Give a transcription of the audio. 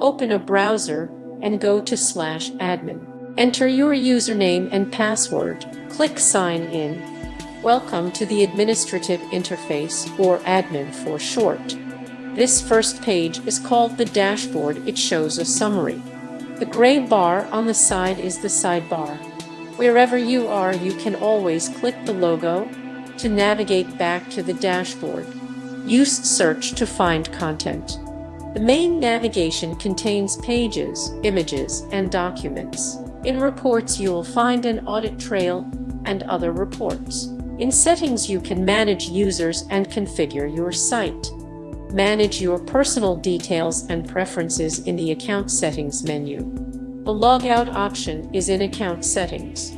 Open a browser and go to slash admin. Enter your username and password. Click Sign In. Welcome to the administrative interface, or admin for short. This first page is called the dashboard. It shows a summary. The gray bar on the side is the sidebar. Wherever you are, you can always click the logo to navigate back to the dashboard. Use search to find content. The main navigation contains pages, images, and documents. In reports, you will find an audit trail and other reports. In settings, you can manage users and configure your site. Manage your personal details and preferences in the Account Settings menu. The Logout option is in Account Settings.